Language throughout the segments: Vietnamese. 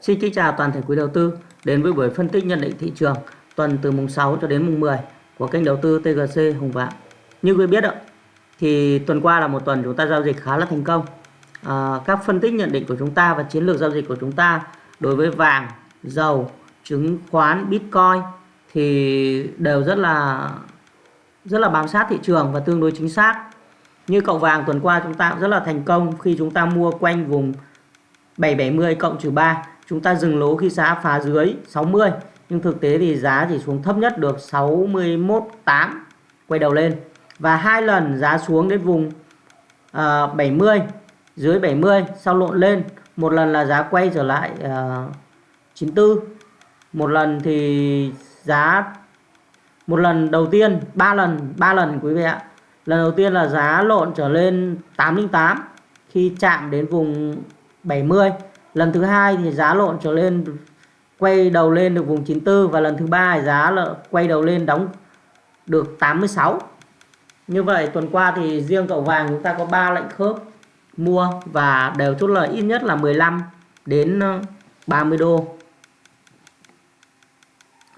Xin kính chào toàn thể quý đầu tư đến với buổi phân tích nhận định thị trường tuần từ mùng 6 cho đến mùng 10 của kênh đầu tư TGC Hùng Vạn. Như quý biết ạ, thì tuần qua là một tuần chúng ta giao dịch khá là thành công. À, các phân tích nhận định của chúng ta và chiến lược giao dịch của chúng ta đối với vàng, dầu, chứng khoán, Bitcoin thì đều rất là rất là bám sát thị trường và tương đối chính xác. Như cậu vàng tuần qua chúng ta cũng rất là thành công khi chúng ta mua quanh vùng 770 cộng trừ 3 chúng ta dừng lỗ khi giá phá dưới 60 nhưng thực tế thì giá chỉ xuống thấp nhất được 61.8 quay đầu lên. Và hai lần giá xuống đến vùng ờ, uh, 70 dưới 70 sau lộn lên. Một lần là giá quay trở lại ờ, uh, 94 một lần thì giá một lần đầu tiên ba lần ba lần quý vị ạ. Lần đầu tiên là giá lộn trở lên 808 khi chạm đến vùng 70 lần thứ hai thì giá lộn trở lên, quay đầu lên được vùng 94 và lần thứ ba giá là quay đầu lên đóng được 86 như vậy, tuần qua thì riêng cậu vàng chúng ta có 3 lệnh khớp mua và đều chốt lời ít nhất là 15 đến ờ, 30 đô.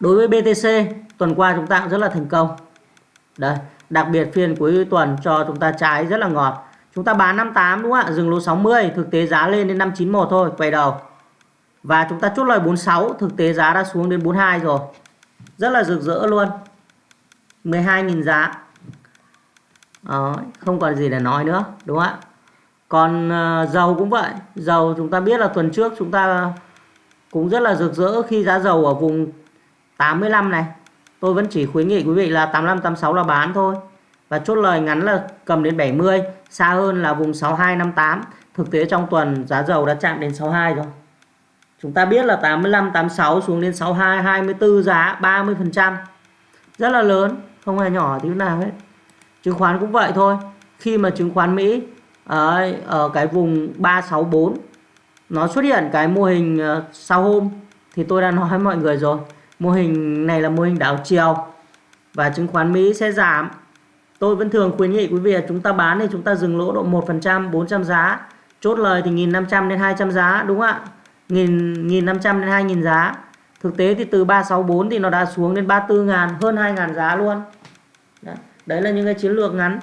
Đối với BTC tuần qua chúng ta cũng rất là thành công. Đây, đặc biệt phiên cuối tuần cho chúng ta trái rất là ngọt. Chúng ta bán 58 đúng không ạ? Dừng lỗ 60, thực tế giá lên đến 591 thôi, quay đầu. Và chúng ta chốt lời 46, thực tế giá đã xuống đến 42 rồi. Rất là rực rỡ luôn. 12.000 giá. Đó, không còn gì để nói nữa, đúng không ạ? Còn ờ, dầu cũng vậy. Dầu chúng ta biết là tuần trước chúng ta cũng rất là rực rỡ khi giá dầu ở vùng 85 này. Tôi vẫn chỉ khuyến nghị quý vị là 85 86 là bán thôi và chốt lời ngắn là cầm đến 70 xa hơn là vùng 6258 thực tế trong tuần giá dầu đã chạm đến 62 rồi. Chúng ta biết là 85 86 xuống đến 62 24 giá 30 phần trăm. Rất là lớn không hề nhỏ tí nào hết. Chứng khoán cũng vậy thôi. Khi mà chứng khoán Mỹ ở, ở cái vùng 364 nó xuất hiện cái mô hình ờ, sau hôm thì tôi đã nói với mọi người rồi. Mô hình này là mô hình đảo chiều và chứng khoán Mỹ sẽ giảm Tôi vẫn thường khuyến nghị quý vị là chúng ta bán thì chúng ta dừng lỗ độ 1%, 400 giá. Chốt lời thì 1.500 đến 200 giá đúng không ạ? 1.500 đến 2.000 giá. Thực tế thì từ 364 thì nó đã xuống đến 34 ngàn, hơn 2 ngàn giá luôn. Đấy. Đấy là những cái chiến lược ngắn.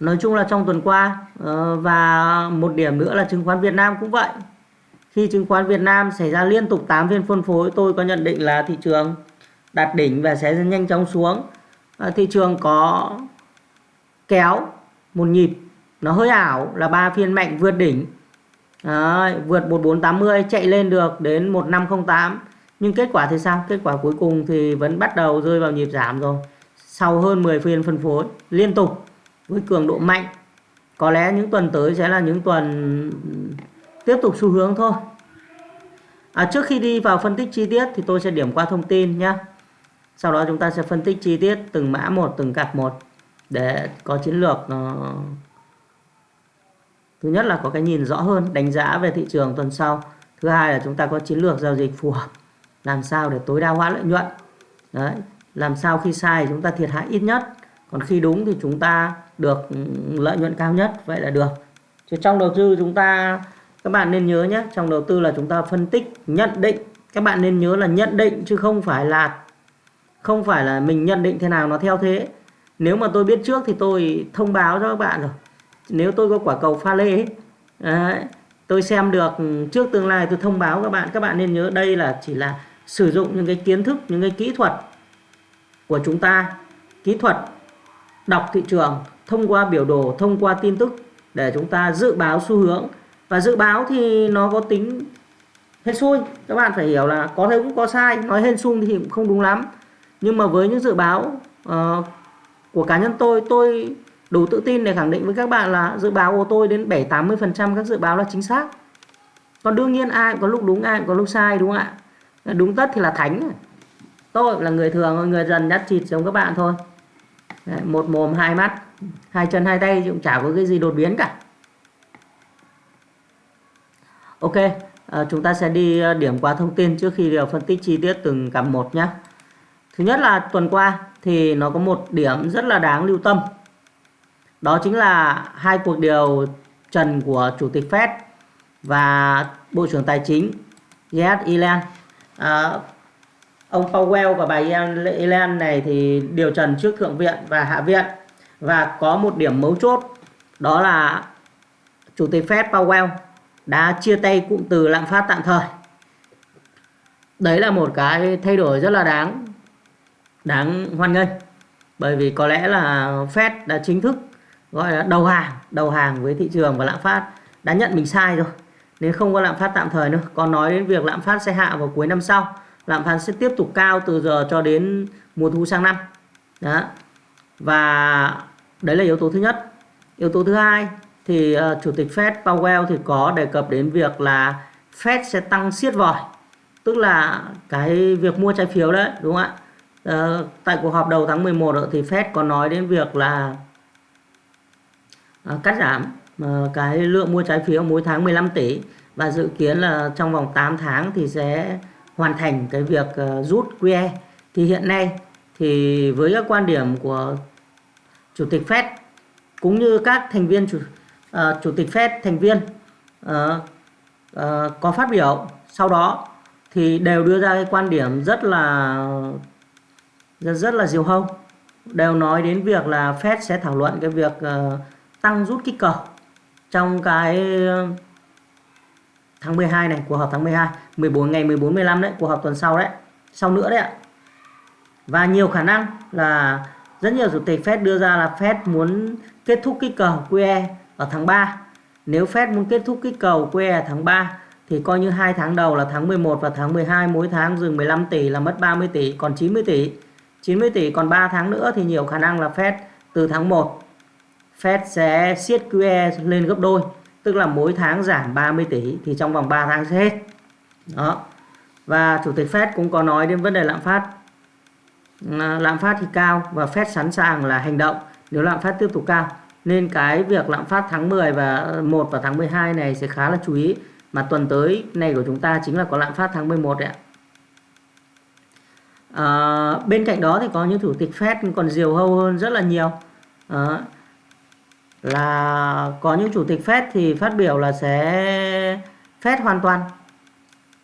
Nói chung là trong tuần qua ờ, và một điểm nữa là chứng khoán Việt Nam cũng vậy. Khi chứng khoán Việt Nam xảy ra liên tục 8 phiên phân phối tôi có nhận định là thị trường đạt đỉnh và sẽ nhanh chóng xuống. À, thị trường có kéo một nhịp nó hơi ảo là ba phiên mạnh vượt đỉnh. Đấy, vượt 1480 chạy lên được đến 1508 nhưng kết quả thì sao? Kết quả cuối cùng thì vẫn bắt đầu rơi vào nhịp giảm rồi. Sau hơn 10 phiên phân phối liên tục với cường độ mạnh. Có lẽ những tuần tới sẽ là những tuần tiếp tục xu hướng thôi. À, trước khi đi vào phân tích chi tiết thì tôi sẽ điểm qua thông tin nhé sau đó chúng ta sẽ phân tích chi tiết từng mã một, từng cặp một để có chiến lược nó thứ nhất là có cái nhìn rõ hơn, đánh giá về thị trường tuần sau. Thứ hai là chúng ta có chiến lược giao dịch phù hợp, làm sao để tối đa hóa lợi nhuận. Đấy, làm sao khi sai chúng ta thiệt hại ít nhất, còn khi đúng thì chúng ta được ừ, lợi nhuận cao nhất, vậy là được. Chứ trong đầu tư chúng ta, các bạn nên nhớ nhé, trong đầu tư là chúng ta phân tích, nhận định. Các bạn nên nhớ là nhận định chứ không phải là không phải là mình nhận định thế nào nó theo thế. Nếu mà tôi biết trước thì tôi thông báo cho các bạn rồi. Nếu tôi có quả cầu pha lê đấy, tôi xem được trước tương lai tôi thông báo các bạn các bạn nên nhớ đây là chỉ là sử dụng những cái kiến thức những cái kỹ thuật của chúng ta kỹ thuật đọc thị trường thông qua biểu đồ thông qua tin tức để chúng ta dự báo xu hướng. Và dự báo thì nó có tính hên xui các bạn phải hiểu là có thể cũng có sai nói hên xui thì cũng không đúng lắm nhưng mà với những dự báo uh, của cá nhân tôi tôi đủ tự tin để khẳng định với các bạn là dự báo của tôi đến 7 80 phần trăm các dự báo là chính xác. Còn đương nhiên ai cũng có lúc đúng ai cũng có lúc sai đúng không ạ? Đúng tất thì là thánh tôi là người thường người dần nhát chịt giống các bạn thôi. Đấy, một mồm hai mắt hai chân hai tay cũng chả có cái gì đột biến cả. Ok à, chúng ta sẽ đi ờ, điểm qua thông tin trước khi phân tích chi tiết từng cặp một nhé Thứ nhất là tuần qua thì nó có một điểm rất là đáng lưu tâm. Đó chính là hai cuộc điều trần của chủ tịch Fed và bộ trưởng tài chính Janet Yellen à, ông Powell và bà Yellen này thì điều trần trước thượng viện và hạ viện và có một điểm mấu chốt đó là chủ tịch Fed Powell đã chia tay cụm từ lạm phát tạm thời đấy là một cái thay đổi rất là đáng đáng hoan nghênh. Bởi vì có lẽ là Fed đã chính thức gọi là đầu hàng đầu hàng với thị trường và lạm phát đã nhận mình sai rồi. Nên không có lạm phát tạm thời nữa còn nói đến việc lạm phát sẽ hạ vào cuối năm sau lạm phát sẽ tiếp tục cao từ giờ cho đến mùa thu sang năm. Đó. Và đấy là yếu tố thứ nhất. Yếu tố thứ hai thì uh, chủ tịch Fed Powell thì có đề cập đến việc là Fed sẽ tăng siết vòi tức là cái việc mua trái phiếu đấy đúng không ạ? Ờ, tại cuộc họp đầu tháng 11 thì Fed có nói đến việc là ờ, cắt giảm ờ, cái lượng mua trái phiếu mỗi tháng 15 tỷ và dự kiến là trong vòng 8 tháng thì sẽ hoàn thành cái việc rút QE thì hiện nay thì với các quan điểm của chủ tịch Fed cũng như các thành viên chủ uh, chủ tịch Fed thành viên uh, uh, có phát biểu sau đó thì đều đưa ra cái quan điểm rất là rất, rất là diều hâu. Đều nói đến việc là Fed sẽ thảo luận cái việc uh, tăng rút kích cầu trong cái ờ, tháng 12 này cuộc họp tháng 12 14 ngày 14 15 đấy cuộc họp tuần sau đấy sau nữa đấy ạ. Và nhiều khả năng là rất nhiều chủ tịch Fed đưa ra là Fed muốn kết thúc kích cầu QE ở tháng 3 nếu Fed muốn kết thúc kích cầu QE ở tháng 3 thì coi như hai tháng đầu là tháng 11 và tháng 12 mỗi tháng dừng 15 tỷ là mất 30 tỷ còn 90 tỷ. 90 tỷ, còn 3 tháng nữa thì nhiều khả năng là Fed từ tháng 1 Fed sẽ siết QE lên gấp đôi, tức là mỗi tháng giảm 30 tỷ thì trong vòng 3 tháng sẽ hết. Đó. Và chủ tịch Fed cũng có nói đến vấn đề lạm phát. À, lạm phát thì cao và Fed sẵn sàng là hành động nếu lạm phát tiếp tục cao. Nên cái việc lạm phát tháng 10 và 1 và tháng 12 này sẽ khá là chú ý, mà tuần tới này của chúng ta chính là có lạm phát tháng 11 đấy ạ à, bên cạnh đó thì có những chủ tịch Fed còn diều hâu hơn rất là nhiều. À, là có những chủ tịch Fed thì phát biểu là sẽ Fed hoàn toàn.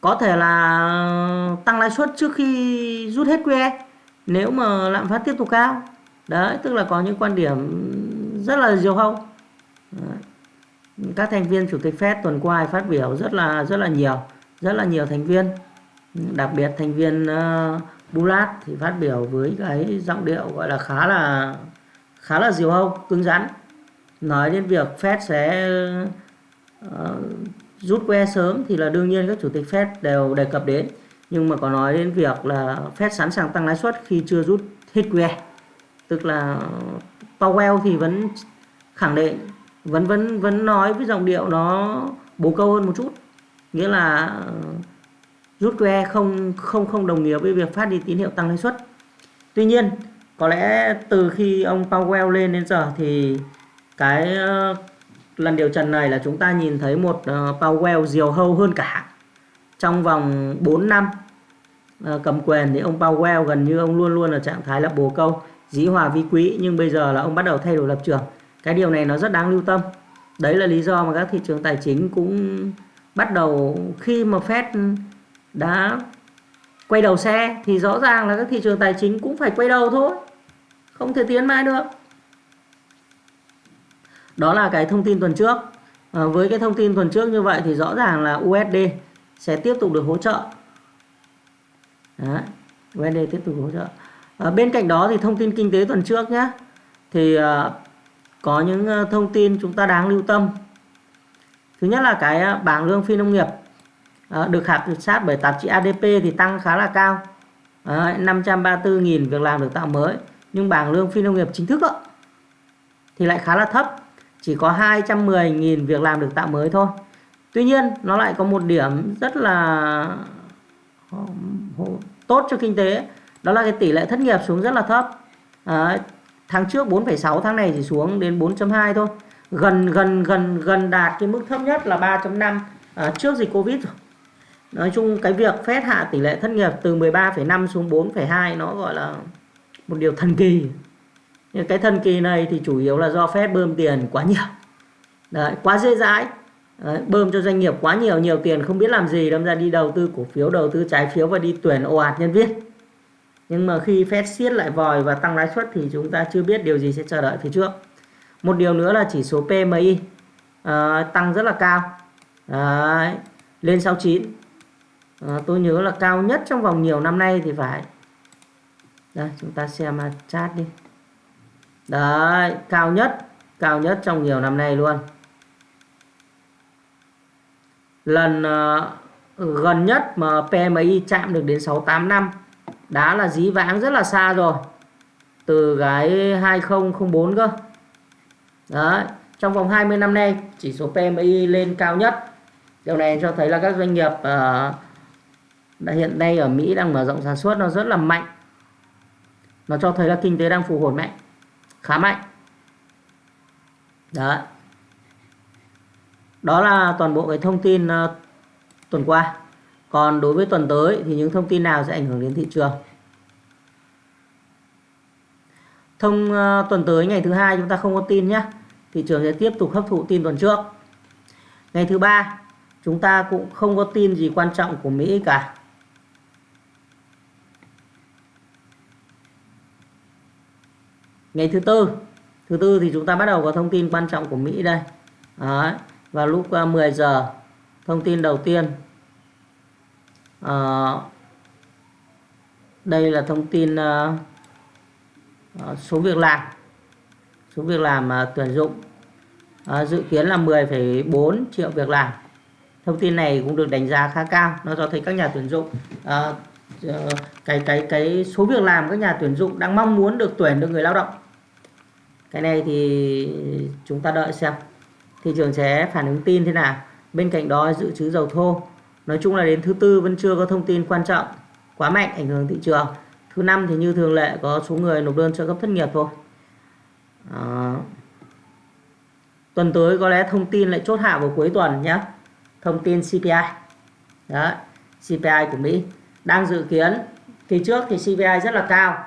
Có thể là tăng lãi suất trước khi rút hết QE nếu mà lạm phát tiếp tục cao. Đấy tức là có những quan điểm rất là diều hâu. Ờ, các thành viên chủ tịch Fed tuần qua phát biểu rất là rất là nhiều rất là nhiều thành viên. Đặc biệt thành viên uh, Bulat thì phát biểu với cái giọng điệu gọi là khá là khá là diều hâu cứng rắn. Nói đến việc Fed sẽ uh, rút que sớm thì là đương nhiên các chủ tịch Fed đều đề cập đến. Nhưng mà có nói đến việc là Fed sẵn sàng tăng lãi suất khi chưa rút hết que. Tức là Powell thì vẫn khẳng định vẫn vẫn vẫn nói với giọng điệu nó bố câu hơn một chút. Nghĩa là rút que không không không đồng nghĩa với việc phát đi tín hiệu tăng lãi suất. Tuy nhiên có lẽ từ khi ông Powell lên đến giờ thì cái uh, lần điều trần này là chúng ta nhìn thấy một uh, Powell diều hâu hơn cả trong vòng 4 năm uh, cầm quyền thì ông Powell gần như ông luôn luôn ở trạng thái là bồ câu dĩ hòa vi quý. Nhưng bây giờ là ông bắt đầu thay đổi lập trường. Cái điều này nó rất đáng lưu tâm. Đấy là lý do mà các thị trường tài chính cũng bắt đầu khi mà Fed đã quay đầu xe thì rõ ràng là các thị trường tài chính cũng phải quay đầu thôi. Không thể tiến mãi được. Đó là cái thông tin tuần trước. À, với cái thông tin tuần trước như vậy thì rõ ràng là USD sẽ tiếp tục được hỗ trợ. Đấy, USD tiếp tục hỗ trợ. À, bên cạnh đó thì thông tin kinh tế tuần trước nhé thì à, có những thông tin chúng ta đáng lưu tâm. Thứ nhất là cái bảng lương phi nông nghiệp à, được khảo sát bởi tạp chí ADP thì tăng khá là cao. Ờ, à, 534.000 việc làm được tạo mới nhưng bảng lương phi nông nghiệp chính thức đó, thì lại khá là thấp. Chỉ có 210.000 việc làm được tạo mới thôi. Tuy nhiên nó lại có một điểm rất là ờ, tốt cho kinh tế. Đó là cái tỷ lệ thất nghiệp xuống rất là thấp. À, tháng trước 4,6 tháng này chỉ xuống đến 4.2 thôi. Gần gần gần gần đạt cái mức thấp nhất là 3.5 à, trước dịch Covid rồi nói chung cái việc phép hạ tỷ lệ thất nghiệp từ 13,5 xuống 4,2 nó gọi là một điều thần kỳ. Nhưng cái thần kỳ này thì chủ yếu là do phép bơm tiền quá nhiều. Đấy, quá dễ dãi. Đấy, bơm cho doanh nghiệp quá nhiều nhiều tiền không biết làm gì đâm ra đi đầu tư cổ phiếu đầu tư trái phiếu và đi tuyển ồ ạt nhân viên. Nhưng mà khi Fed siết lại vòi và tăng lãi suất thì chúng ta chưa biết điều gì sẽ chờ đợi phía trước. Một điều nữa là chỉ số PMI uh, ờ, tăng rất là cao. Đấy, lên 69 à, tôi nhớ là cao nhất trong vòng nhiều năm nay thì phải. Đây chúng ta xem à, chat đi. Đấy cao nhất cao nhất trong nhiều năm nay luôn. Lần uh, gần nhất mà PMI chạm được đến 68 năm đã là dí vãng rất là xa rồi. Từ cái 2004 cơ. Đấy trong vòng 20 năm nay chỉ số PMI lên cao nhất. Điều này cho thấy là các doanh nghiệp uh, đã hiện nay ở Mỹ đang mở rộng sản xuất nó rất là mạnh. Nó cho thấy là kinh tế đang phục hồi mạnh khá mạnh. Đó đó là toàn bộ cái thông tin uh, tuần qua. Còn đối với tuần tới thì những thông tin nào sẽ ảnh hưởng đến thị trường? Thông uh, tuần tới ngày thứ hai chúng ta không có tin nhé thị trường sẽ tiếp tục hấp thụ tin tuần trước. Ngày thứ ba chúng ta cũng không có tin gì quan trọng của Mỹ cả. Ngày thứ tư. Thứ tư thì chúng ta bắt đầu có thông tin quan trọng của Mỹ đây. Đấy. vào lúc à, 10 giờ thông tin đầu tiên. À, đây là thông tin à, à, số việc làm. Số việc làm à, tuyển dụng. À, dự kiến là 10,4 triệu việc làm. Thông tin này cũng được đánh giá khá cao. Nó cho thấy các nhà tuyển dụng à, ờ, cái cái cái số việc làm các nhà tuyển dụng đang mong muốn được tuyển được người lao động cái này thì chúng ta đợi xem. Thị trường sẽ phản ứng tin thế nào. Bên cạnh đó dự trữ dầu thô. Nói chung là đến thứ tư vẫn chưa có thông tin quan trọng quá mạnh ảnh hưởng thị trường. Thứ năm thì như thường lệ có số người nộp đơn trợ cấp thất nghiệp thôi. À, tuần tới có lẽ thông tin lại chốt hạ vào cuối tuần nhé. Thông tin CPI đó CPI của Mỹ đang dự kiến. Kỳ trước thì CPI rất là cao.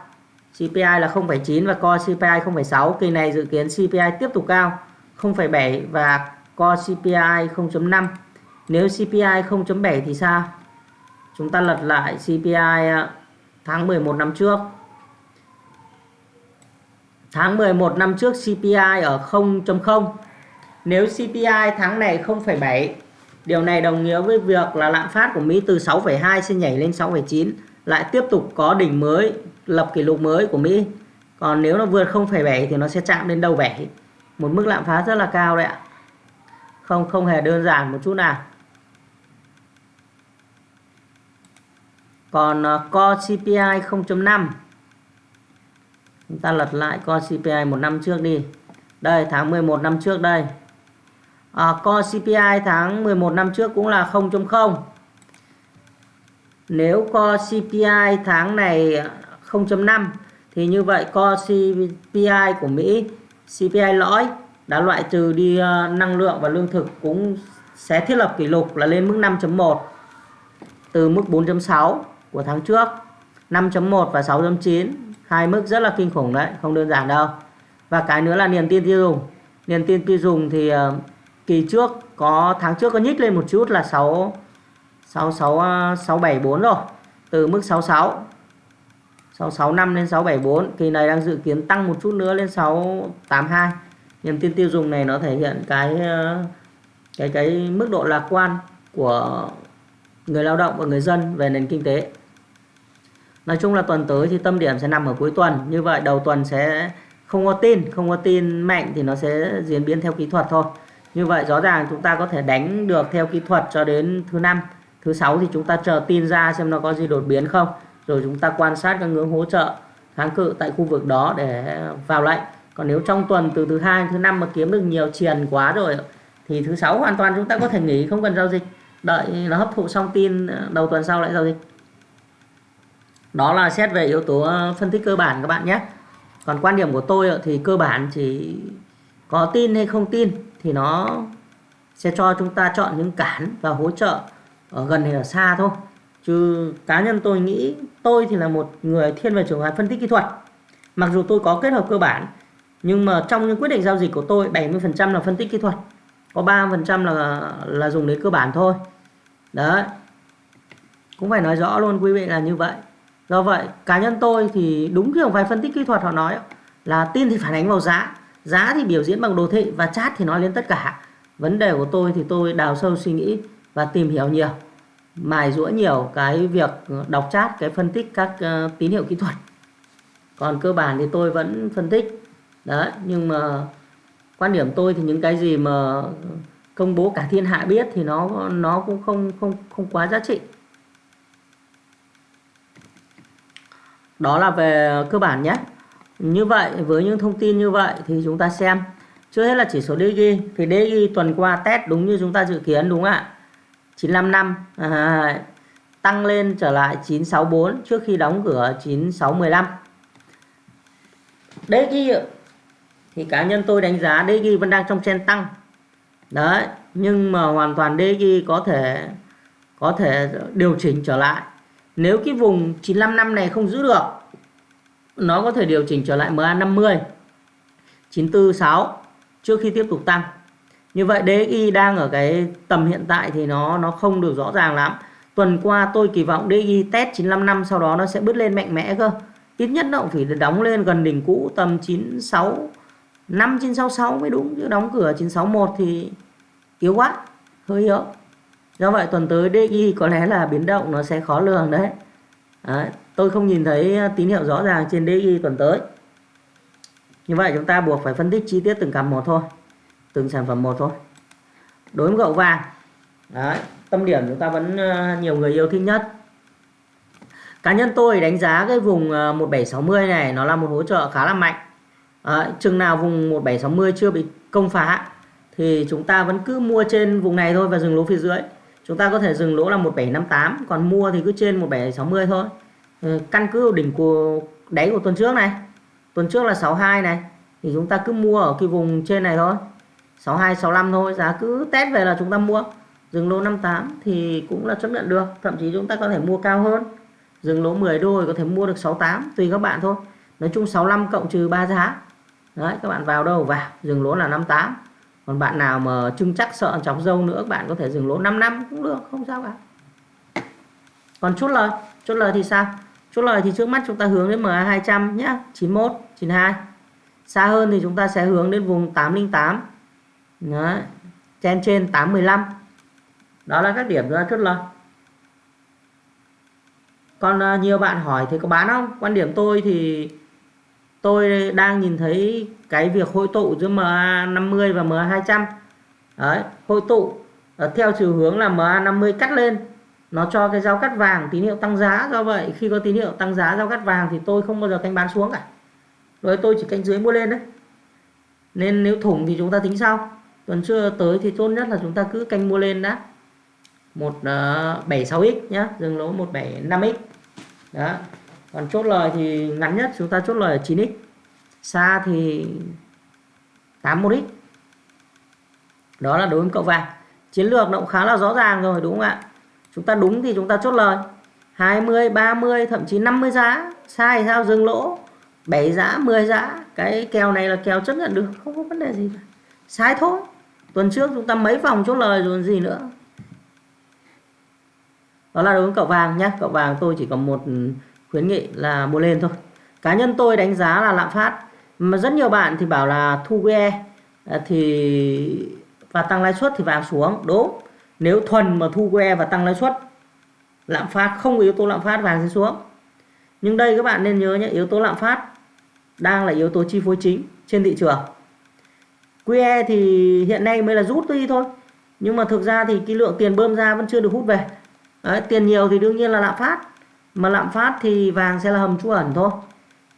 CPI là 0,9 và core CPI 0,6 kỳ này dự kiến CPI tiếp tục cao 0,7 và core CPI 0,5. nếu CPI 0,7 thì sao? Chúng ta lật lại CPI ờ, tháng 11 năm trước. Tháng 11 năm trước CPI ở 0.0 nếu CPI tháng này 0,7 điều này đồng nghĩa với việc là lạm phát của Mỹ từ 6,2 sẽ nhảy lên 6,9 lại tiếp tục có đỉnh mới lập kỷ lục mới của Mỹ. Còn nếu nó vượt 0,7 thì nó sẽ chạm đến đầu 7 một mức lạm phát rất là cao đấy ạ. Không không hề đơn giản một chút nào. Còn uh, Core CPI 0.5 chúng ta lật lại Core CPI một năm trước đi. Đây tháng 11 năm trước đây. À, Core CPI tháng 11 năm trước cũng là 0.0 nếu Core CPI tháng này 0.5 thì như vậy, co CPI của Mỹ CPI lõi, đã loại trừ đi ờ, năng lượng và lương thực cũng sẽ thiết lập kỷ lục là lên mức 5.1 từ mức 4.6 của tháng trước. 5.1 và 6.9 hai mức rất là kinh khủng đấy, không đơn giản đâu. Và cái nữa là niềm tin tiêu dùng. Niềm tin tiêu dùng thì ờ, kỳ trước có, tháng trước có nhích lên một chút là 6 6 6 674 rồi, từ mức 66 665 lên 674 kỳ này đang dự kiến tăng một chút nữa lên 682 niềm tin tiêu dùng này nó thể hiện cái ờ, cái cái mức độ lạc quan của người lao động và người dân về nền kinh tế. Nói chung là tuần tới thì tâm điểm sẽ nằm ở cuối tuần. Như vậy đầu tuần sẽ không có tin, không có tin mạnh thì nó sẽ diễn biến theo kỹ thuật thôi. Như vậy rõ ràng chúng ta có thể đánh được theo kỹ thuật cho đến thứ năm, thứ sáu thì chúng ta chờ tin ra xem nó có gì đột biến không rồi chúng ta quan sát các ngưỡng hỗ trợ kháng cự tại khu vực đó để vào lệnh. Còn nếu trong tuần từ thứ hai thứ năm mà kiếm được nhiều triền quá rồi, thì thứ sáu hoàn toàn chúng ta có thể nghỉ, không cần giao dịch. Đợi nó hấp thụ xong tin ờ, đầu tuần sau lại giao dịch. Đó là xét về yếu tố ờ, phân tích cơ bản các bạn nhé. Còn quan điểm của tôi ờ, thì cơ bản chỉ có tin hay không tin thì nó sẽ cho chúng ta chọn những cản và hỗ trợ ở gần hay ở xa thôi chứ cá nhân tôi nghĩ tôi thì là một người thiên về trường hợp phân tích kỹ thuật. Mặc dù tôi có kết hợp cơ bản, nhưng mà trong những quyết định giao dịch của tôi 70% là phân tích kỹ thuật, có 3% là là dùng đến cơ bản thôi. Đấy. Cũng phải nói rõ luôn, quý vị là như vậy. Do vậy, cá nhân tôi thì đúng kiểu vài phân tích kỹ thuật họ nói là tin thì phản ánh vào giá giá thì biểu diễn bằng đồ thị và chat thì nói lên tất cả. Vấn đề của tôi thì tôi đào sâu suy nghĩ và tìm hiểu nhiều mài rũa nhiều cái việc đọc chat cái phân tích các uh, tín hiệu kỹ thuật. Còn cơ bản thì tôi vẫn phân tích. Đấy nhưng mà quan điểm tôi thì những cái gì mà công bố cả thiên hạ biết thì nó nó cũng không không không quá giá trị. Đó là về cơ bản nhé. Như vậy với những thông tin như vậy thì chúng ta xem. Trước hết là chỉ số DG thì DG tuần qua test đúng như chúng ta dự kiến đúng không ạ? 955 à, tăng lên trở lại 964 trước khi đóng cửa 9615 DXY thì cá nhân tôi đánh giá DXY vẫn đang trong trend tăng. Đấy nhưng mà hoàn toàn DXY có thể có thể điều chỉnh trở lại. Nếu cái vùng 955 này không giữ được nó có thể điều chỉnh trở lại MA50 946 trước khi tiếp tục tăng như vậy DXY đang ở cái tầm hiện tại thì nó nó không được rõ ràng lắm. Tuần qua tôi kỳ vọng DXY test 955 sau đó nó sẽ bứt lên mạnh mẽ cơ. Ít nhất nó cũng phải đóng lên gần đỉnh cũ tầm 96 5 966 mới đúng chứ đóng cửa 961 thì yếu quá hơi yếu. Do vậy tuần tới DXY có lẽ là biến động nó sẽ khó lường đấy, đấy tôi không nhìn thấy tín hiệu rõ ràng trên DXY tuần tới. Như vậy chúng ta buộc phải phân tích chi tiết từng cặp một thôi từng sản phẩm một thôi. Đối với gậu vàng đấy tâm điểm chúng ta vẫn ờ, nhiều người yêu thích nhất. Cá nhân tôi đánh giá cái vùng ờ, 1760 này nó là một hỗ trợ khá là mạnh. Đấy, chừng nào vùng 1760 chưa bị công phá thì chúng ta vẫn cứ mua trên vùng này thôi và dừng lỗ phía dưới. Chúng ta có thể dừng lỗ là 1758 còn mua thì cứ trên 1760 thôi. Ừ, căn cứ đỉnh của đáy của tuần trước này tuần trước là 62 này thì chúng ta cứ mua ở cái vùng trên này thôi. 62 65 thôi, giá cứ test về là chúng ta mua. Dừng lỗ 58 thì cũng là chấp nhận được, thậm chí chúng ta có thể mua cao hơn. Dừng lỗ 10 đô thì có thể mua được 68 tùy các bạn thôi. Nói chung 65 cộng trừ 3 giá. Đấy, các bạn vào đâu? Vào, dừng lỗ là 58 còn bạn nào mà trưng chắc sợ chọc dâu nữa bạn có thể dừng lỗ 5 năm cũng được, không sao cả. Còn chốt lời chốt lời thì sao? Chốt lời thì trước mắt chúng ta hướng đến MA 200 nhá 91 92 xa hơn thì chúng ta sẽ hướng đến vùng 808 Đấy. trên trên 815 đó là các điểm ra chốt lời còn ờ, nhiều bạn hỏi thì có bán không? Quan điểm tôi thì tôi đang nhìn thấy cái việc hội tụ giữa MA50 và MA200 đấy, hội tụ ờ, theo chiều hướng là MA50 cắt lên. Nó cho cái giao cắt vàng tín hiệu tăng giá do vậy. Khi có tín hiệu tăng giá, giao cắt vàng thì tôi không bao giờ canh bán xuống cả. Rồi tôi chỉ canh dưới mua lên đấy. Nên nếu thủng thì chúng ta tính sau tuần chưa tới thì tốt nhất là chúng ta cứ canh mua lên đã. 176x ờ, nhá, dừng lỗ 175x đó. Còn chốt lời thì ngắn nhất, chúng ta chốt lời ở 9x xa thì 81x đó là đối với cậu vàng. Chiến lược nó cũng khá là rõ ràng rồi, đúng không ạ? Chúng ta đúng thì chúng ta chốt lời. 20 30 thậm chí 50 giá. Sai sao? Dừng lỗ. 7 giá 10 giá. Cái kèo này là kèo chấp nhận được. Không có vấn đề gì cả. Sai thôi tuần trước chúng ta mấy vòng chốt lời rồi gì nữa. Đó là đối với cậu vàng nhé cậu vàng tôi chỉ có một khuyến nghị là mua lên thôi. Cá nhân tôi đánh giá là lạm phát. Mà rất nhiều bạn thì bảo là thu que à, thì và tăng lãi suất thì vàng xuống. Đúng. Nếu thuần mà thu que và tăng lãi suất, lạm phát không có yếu tố lạm phát, vàng sẽ xuống. Nhưng đây các bạn nên nhớ nhé, yếu tố lạm phát đang là yếu tố chi phối chính trên thị trường. QE thì hiện nay mới là rút đi thôi. Nhưng mà thực ra thì cái lượng tiền bơm ra vẫn chưa được hút về. Đấy, tiền nhiều thì đương nhiên là lạm phát. Mà lạm phát thì vàng sẽ là hầm trú ẩn thôi.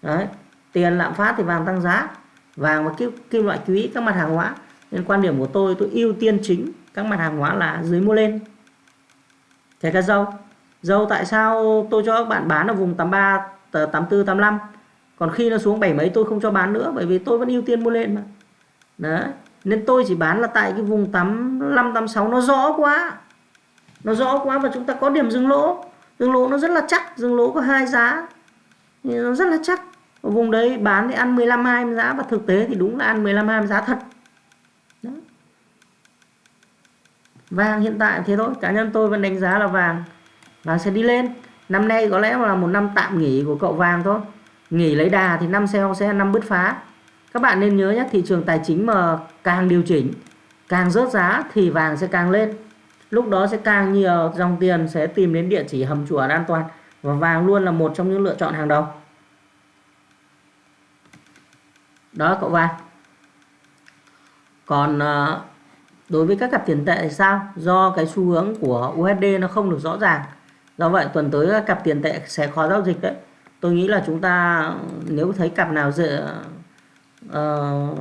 Đấy, tiền lạm phát thì vàng tăng giá. Vàng và kim, kim loại quý các mặt hàng hóa. Nên quan điểm của tôi tôi ưu tiên chính các mặt hàng hóa là dưới mua lên. Kể cả dầu. Dầu tại sao tôi cho các bạn bán ở vùng 83 84 85 còn khi nó xuống bảy mấy tôi không cho bán nữa bởi vì tôi vẫn ưu tiên mua lên mà đấy. Nên tôi chỉ bán là tại cái vùng 85 86 nó rõ quá. Nó rõ quá và chúng ta có điểm dừng lỗ. Dừng lỗ nó rất là chắc. Dừng lỗ có hai giá. Thì nó rất là chắc. Ở vùng đấy bán thì ăn 15 20 giá và thực tế thì đúng là ăn 15 20 giá thật. Đó. vàng hiện tại thế thôi. Cá nhân tôi vẫn đánh giá là vàng. Vàng sẽ đi lên. Năm nay có lẽ là một năm tạm nghỉ của cậu vàng thôi. Nghỉ lấy đà thì năm sau sẽ năm bứt phá các bạn nên nhớ nhé, thị trường tài chính mà càng điều chỉnh, càng rớt giá thì vàng sẽ càng lên. Lúc đó sẽ càng nhiều dòng tiền sẽ tìm đến địa chỉ hầm chuẩn an toàn và vàng luôn là một trong những lựa chọn hàng đầu. Đó, cậu vàng. Còn ờ, đối với các cặp tiền tệ thì sao? Do cái xu hướng của USD nó không được rõ ràng. Do vậy, tuần tới các cặp tiền tệ sẽ khó giao dịch đấy. Tôi nghĩ là chúng ta, nếu thấy cặp nào dễ uh,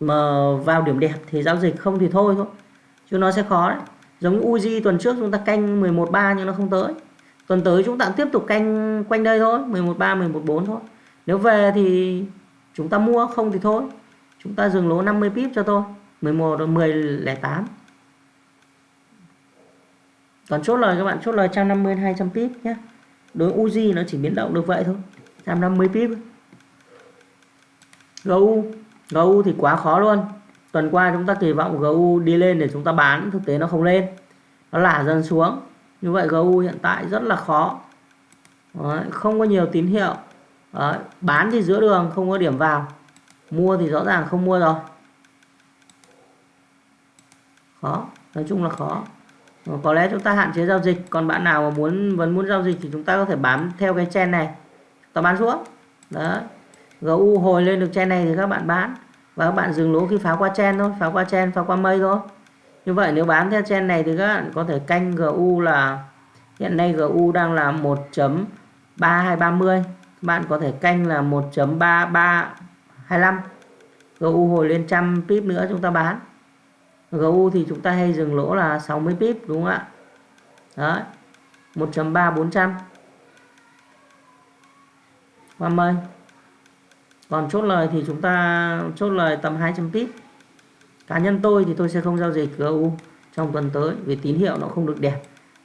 mà vào điểm đẹp thì giao dịch không thì thôi thôi chứ nó sẽ khó đấy. Giống như Uzi tuần trước chúng ta canh 11.3 nhưng nó không tới. Tuần tới chúng ta tiếp tục canh quanh đây thôi 11.3 11.4 thôi. Nếu về thì chúng ta mua không thì thôi. Chúng ta dừng lỗ 50 pip cho tôi 11 10 08 còn chốt lời các bạn chốt lời 150 200 pip nhé. Đối Uzi nó chỉ biến động được vậy thôi 150 pip. GU GU thì quá khó luôn. Tuần qua chúng ta kỳ vọng GU đi lên để chúng ta bán thực tế nó không lên. Nó lả dần xuống. Như vậy GU hiện tại rất là khó. Đấy, không có nhiều tín hiệu. Đấy, bán thì giữa đường không có điểm vào. Mua thì rõ ràng không mua rồi. Khó nói chung là khó. Ờ, có lẽ chúng ta hạn chế giao dịch. Còn bạn nào mà muốn vẫn muốn giao dịch thì chúng ta có thể bám theo cái chen này. Ta bán xuống. Đấy. GU hồi lên được chen này thì các bạn bán. Và các bạn dừng lỗ khi phá qua chen thôi, phá qua chen, phá qua mây thôi. Như vậy nếu bán theo chen này thì các bạn có thể canh GU là, hiện nay GU đang là 1.3230 bạn có thể canh là 1.3325 GU hồi lên trăm pip nữa chúng ta bán. GU thì chúng ta hay dừng lỗ là 60 pip, đúng không ạ? Đấy 1.3400 qua mây còn chốt lời thì chúng ta chốt lời tầm 200 pip cá nhân tôi thì tôi sẽ không giao dịch GU trong tuần tới vì tín hiệu nó không được đẹp.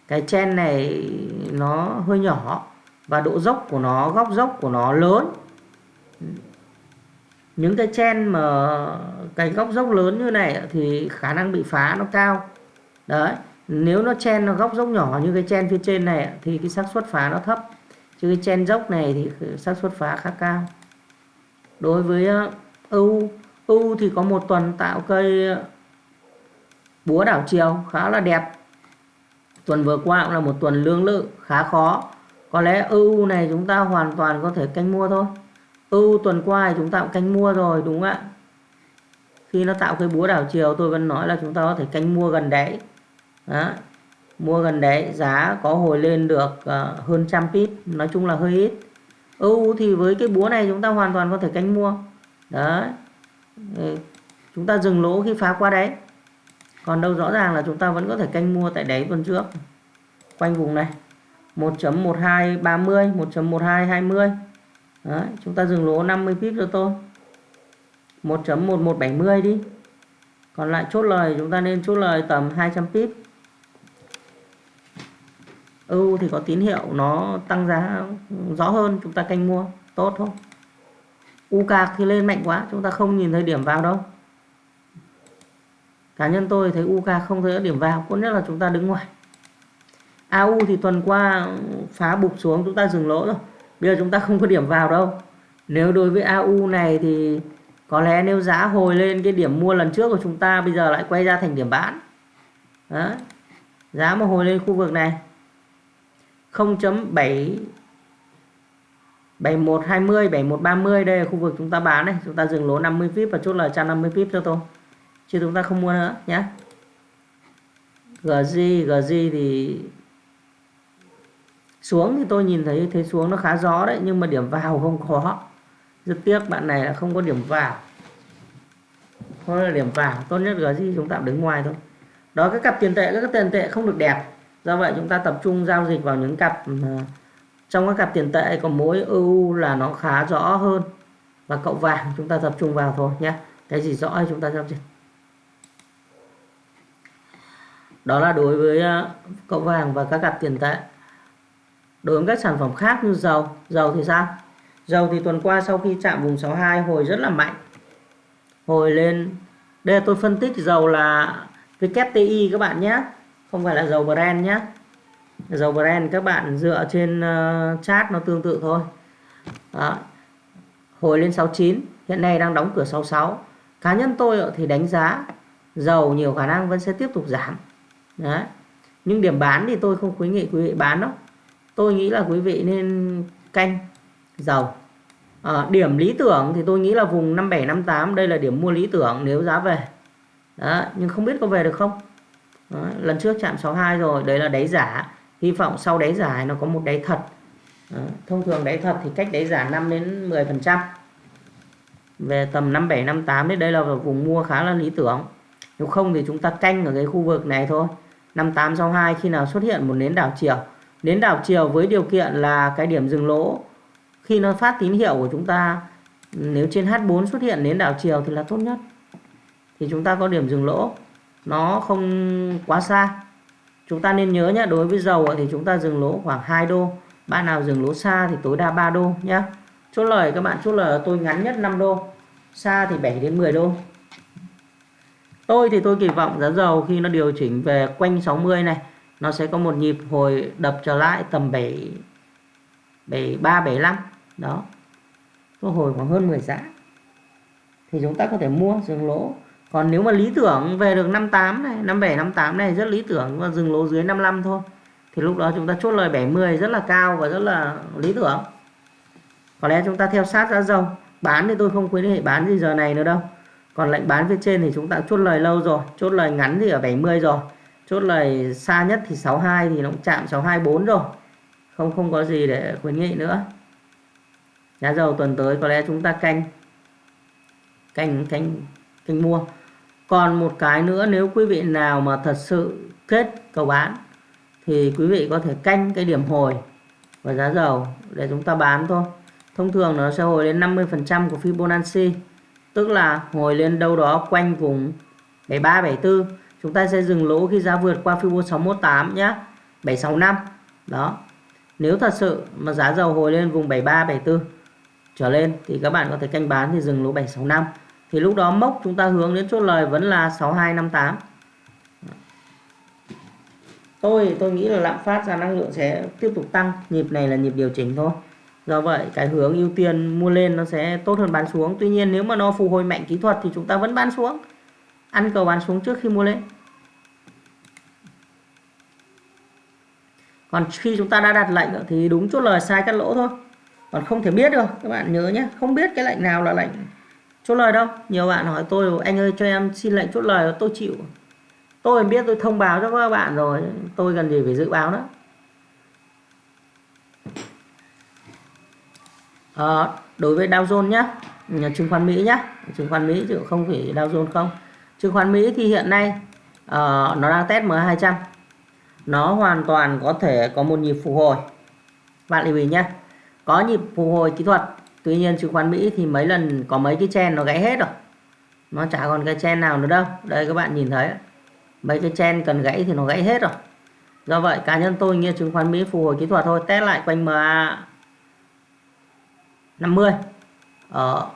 Cái chen này nó hơi nhỏ và độ dốc của nó, góc dốc của nó lớn. Những cái chen mà cái góc dốc lớn như này thì khả năng bị phá nó cao. Đấy, nếu nó chen nó góc dốc nhỏ như cái chen phía trên này thì cái xác suất phá nó thấp. Chứ cái chen dốc này thì xác suất phá khá cao đối với ờ, ưu ưu thì có một tuần tạo cây ờ, búa đảo chiều, khá là đẹp. Tuần vừa qua cũng là một tuần lương lự, khá khó. Có lẽ ưu này chúng ta hoàn toàn có thể canh mua thôi. Ưu tuần qua thì chúng ta cũng canh mua rồi, đúng không ạ? Khi nó tạo cái búa đảo chiều, tôi vẫn nói là chúng ta có thể canh mua gần đấy. Đó. mua gần đấy, giá có hồi lên được ờ, hơn trăm pip, nói chung là hơi ít. EU thì với cái búa này chúng ta hoàn toàn có thể canh mua. Đấy. Ừ, chúng ta dừng lỗ khi phá qua đấy còn đâu rõ ràng là chúng ta vẫn có thể canh mua tại đáy tuần trước. Quanh vùng này. 1.1230 1.1220 Đấy, chúng ta dừng lỗ 50 pip cho tôi. 1.1170 đi. Còn lại chốt lời chúng ta nên chốt lời tầm 200 pip. EU thì có tín hiệu nó tăng giá rõ hơn, chúng ta canh mua, tốt thôi UK thì lên mạnh quá, chúng ta không nhìn thấy điểm vào đâu. Cá nhân tôi thấy UK không thấy điểm vào, có nhất là chúng ta đứng ngoài. AU thì tuần qua phá bục xuống, chúng ta dừng lỗ rồi. Bây giờ chúng ta không có điểm vào đâu. Nếu đối với AU này thì có lẽ nếu giá hồi lên cái điểm mua lần trước của chúng ta, bây giờ lại quay ra thành điểm bán. Đó. giá mà hồi lên khu vực này 0.7 7120 7130 đây là khu vực chúng ta bán này. Chúng ta dừng lỗ 50 pip và chốt lời 150 pip cho tôi. Chứ chúng ta không mua nữa nhé GG GG thì xuống thì tôi nhìn thấy thế xuống nó khá gió đấy, nhưng mà điểm vào không có. Rất tiếc bạn này là không có điểm vào. Không là điểm vào. Tốt nhất là chúng ta đứng ngoài thôi. Đó các cặp tiền tệ các tiền tệ không được đẹp do vậy chúng ta tập trung giao dịch vào những cặp ừ, trong các cặp tiền tệ có mỗi ưu là nó khá rõ hơn. Và cậu vàng chúng ta tập trung vào thôi nhé. Cái gì rõ thì chúng ta giao dịch. Đó là đối với ờ, cậu vàng và các cặp tiền tệ. Đối với các sản phẩm khác như dầu dầu thì sao? Dầu thì tuần qua sau khi chạm vùng 62 hồi rất là mạnh. Hồi lên, đây là tôi phân tích dầu là VKTI các bạn nhé không phải là dầu Brent nhé dầu Brent các bạn dựa trên uh, chart nó tương tự thôi. Đó. hồi lên 69 hiện nay đang đóng cửa 66 cá nhân tôi thì đánh giá dầu nhiều khả năng vẫn sẽ tiếp tục giảm. Đấy. nhưng điểm bán thì tôi không khuyến nghị quý vị bán đâu. Tôi nghĩ là quý vị nên canh dầu. À, điểm lý tưởng thì tôi nghĩ là vùng 5758 đây là điểm mua lý tưởng nếu giá về. Đó, nhưng không biết có về được không? Đó, lần trước chạm 62 rồi đấy là đáy giả. Hy vọng sau đáy giả nó có một đáy thật. Đó, thông thường đáy thật thì cách đáy giả 5 đến 10 phần trăm. Về tầm 57 58 đấy đây là vùng mua khá là lý tưởng. Nếu không thì chúng ta canh ở cái khu vực này thôi. 5862 khi nào xuất hiện một nến đảo chiều. Nến đảo chiều với điều kiện là cái điểm dừng lỗ. Khi nó phát tín hiệu của chúng ta nếu trên H4 xuất hiện nến đảo chiều thì là tốt nhất. Thì chúng ta có điểm dừng lỗ nó không quá xa. Chúng ta nên nhớ nhé đối với dầu thì chúng ta dừng lỗ khoảng 2 đô. Bạn nào dừng lỗ xa thì tối đa 3 đô nhé chốt lời các bạn, chốt lời tôi ngắn nhất 5 đô. Xa thì 7 đến 10 đô. Tôi thì tôi kỳ vọng giá dầu khi nó điều chỉnh về quanh 60 này, nó sẽ có một nhịp hồi đập trở lại tầm 7 73 75 đó. Có hồi khoảng hơn 10 giá. Thì chúng ta có thể mua dừng lỗ còn nếu mà lý tưởng về được 58 này 57 58 này rất lý tưởng và dừng lỗ dưới 55 thôi, thì lúc đó chúng ta chốt lời 70 rất là cao và rất là lý tưởng. Có lẽ chúng ta theo sát giá dầu bán thì tôi không khuyến nghị bán gì giờ này nữa đâu. Còn lệnh bán phía trên thì chúng ta chốt lời lâu rồi, chốt lời ngắn thì ở 70 rồi, chốt lời xa nhất thì 62 thì nó cũng chạm 624 rồi. Không không có gì để khuyến nghị nữa. Giá dầu tuần tới có lẽ chúng ta canh canh canh canh mua còn một cái nữa, nếu quý vị nào mà thật sự kết cầu bán thì quý vị có thể canh cái điểm hồi và giá dầu để chúng ta bán thôi. Thông thường nó sẽ hồi lên 50% của Fibonacci, tức là hồi lên đâu đó quanh vùng 73 74 chúng ta sẽ dừng lỗ khi giá vượt qua Fibo 618 nhé 765 đó. Nếu thật sự mà giá dầu hồi lên vùng 73 74 trở lên thì các bạn có thể canh bán thì dừng lỗ 765 thì lúc đó mốc chúng ta hướng đến chốt lời vẫn là 6258 tôi tôi nghĩ là lạm phát ra năng lượng sẽ tiếp tục tăng. Nhịp này là nhịp điều chỉnh thôi. Do vậy, cái hướng ưu tiên mua lên nó sẽ tốt hơn bán xuống. Tuy nhiên, nếu mà nó phục hồi mạnh kỹ thuật thì chúng ta vẫn bán xuống. Ăn cầu bán xuống trước khi mua lên. Còn khi chúng ta đã đặt lệnh thì đúng chốt lời sai cắt lỗ thôi. Còn không thể biết được, các bạn nhớ nhé. Không biết cái lệnh nào là lệnh chốt lời đâu? Nhiều bạn hỏi tôi anh ơi cho em xin lệnh chốt lời tôi chịu. Tôi biết tôi thông báo cho các bạn rồi tôi cần gì phải dự báo đó à, ờ, đối với Dow Jones nhé chứng khoán Mỹ nhé chứng khoán Mỹ chứ không phải Dow Jones không. Chứng khoán Mỹ thì hiện nay uh, nó đang test M200 nó hoàn toàn có thể có một nhịp phục hồi. Bạn lưu ý nhé có nhịp phục hồi kỹ thuật tuy nhiên chứng khoán Mỹ thì mấy lần có mấy cái chen nó gãy hết rồi. Nó chả còn cái chen nào nữa đâu. Đây các bạn nhìn thấy mấy cái chen cần gãy thì nó gãy hết rồi. Do vậy, cá nhân tôi nghe chứng khoán Mỹ phục hồi kỹ thuật thôi. Test lại quanh MA 50 ở